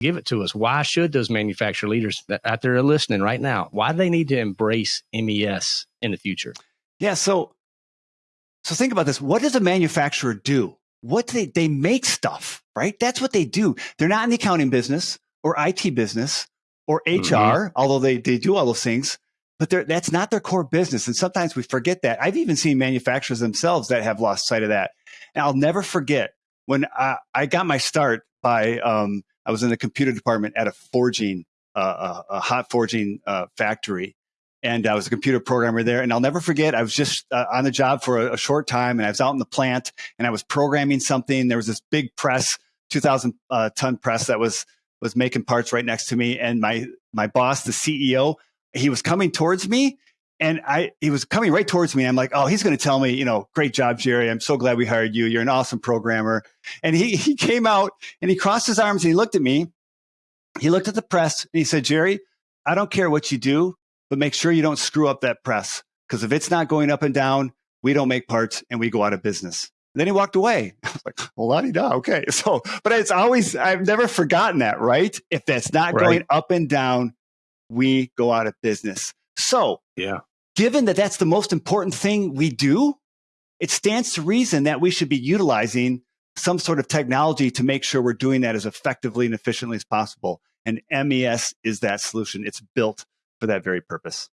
give it to us. Why should those manufacturer leaders that out there are listening right now? Why do they need to embrace MES in the future? Yeah. So, so think about this. What does a manufacturer do? What do they, they make stuff, right? That's what they do. They're not in the accounting business or IT business or HR, mm-hmm. although they, they do all those things, but that's not their core business. And sometimes we forget that. I've even seen manufacturers themselves that have lost sight of that. And I'll never forget when I, I got my start by, um, I was in the computer department at a forging, uh, a, a hot forging uh, factory and I was a computer programmer there. And I'll never forget, I was just uh, on the job for a, a, short time, and I was out in the plant, and I was programming something. There was this big press, two thousand uh, ton press that was was making parts right next to me, and my my boss, the CEO, he was coming towards me. And I, he was coming right towards me. I'm like, oh, he's going to tell me, you know, great job, Jerry. I'm so glad we hired you. You're an awesome programmer. And he, he came out and he crossed his arms and he looked at me. He looked at the press and he said, Jerry, I don't care what you do but make sure you don't screw up that press because if it's not going up and down, we don't make parts and we go out of business. And then he walked away. I was like, well, la di da. Okay. So, but it's always, I've never forgotten that, right? If that's not right. going up and down, we go out of business. So, yeah. Given that that's the most important thing we do, it stands to reason that we should be utilizing some sort of technology to make sure we're doing that as effectively and efficiently as possible. And MES is that solution. It's built for that very purpose.